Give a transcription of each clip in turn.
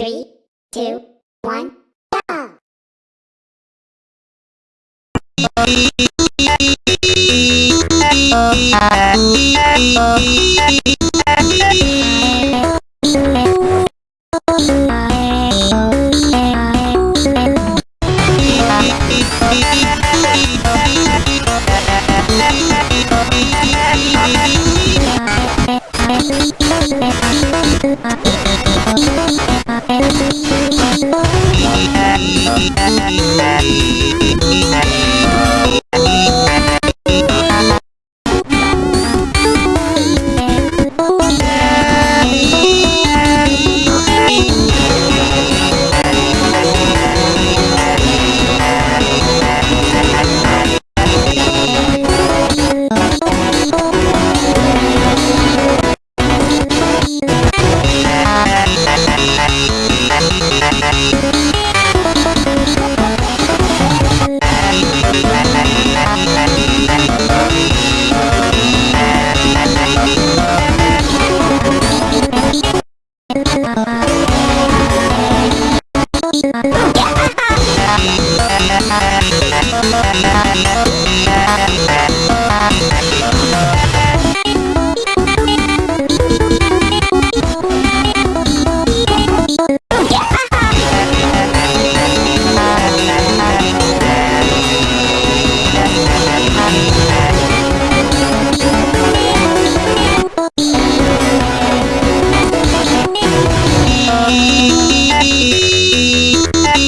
Three, two, one, go!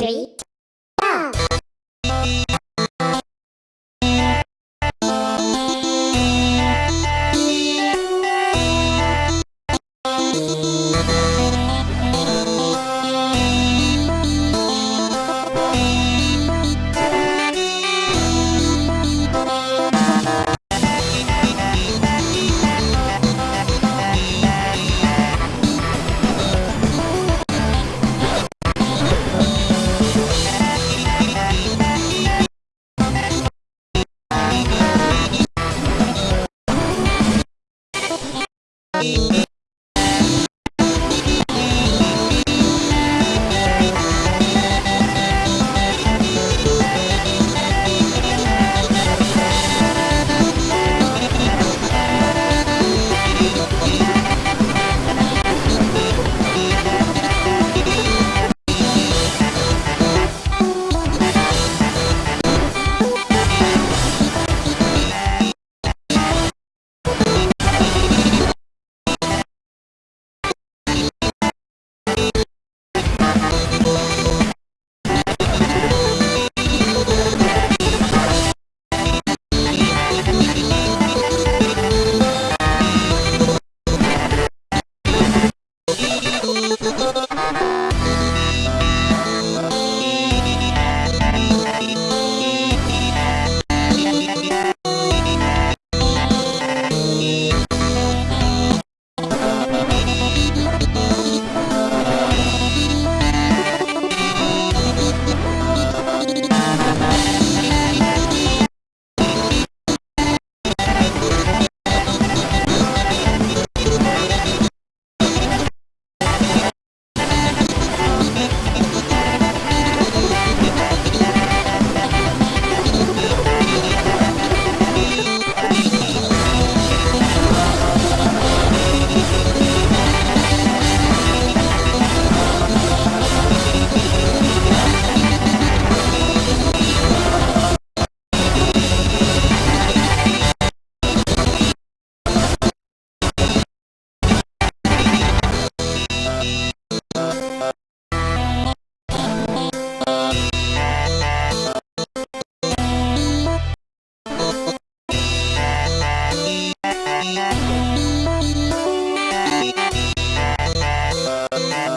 Three, Thank.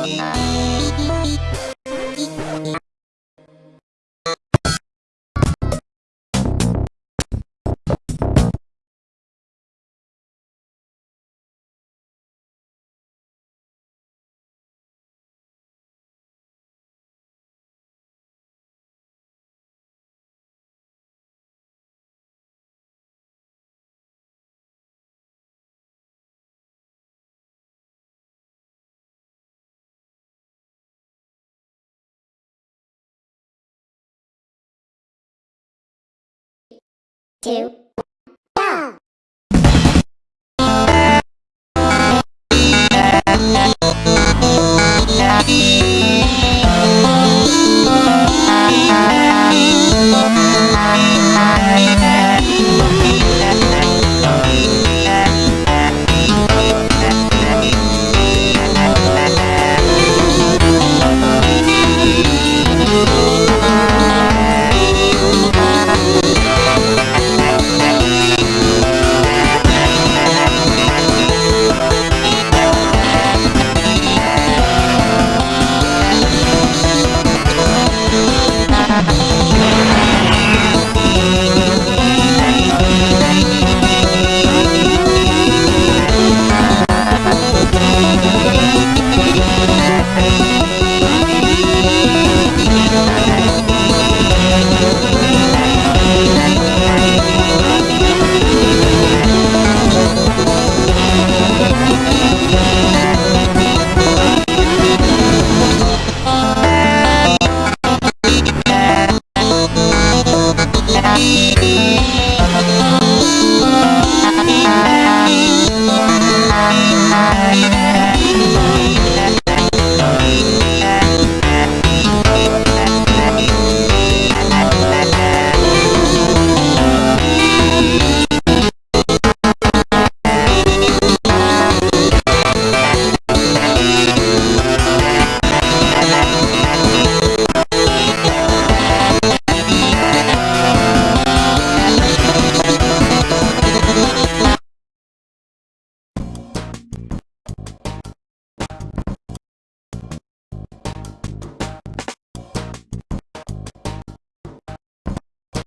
Thank you. Two,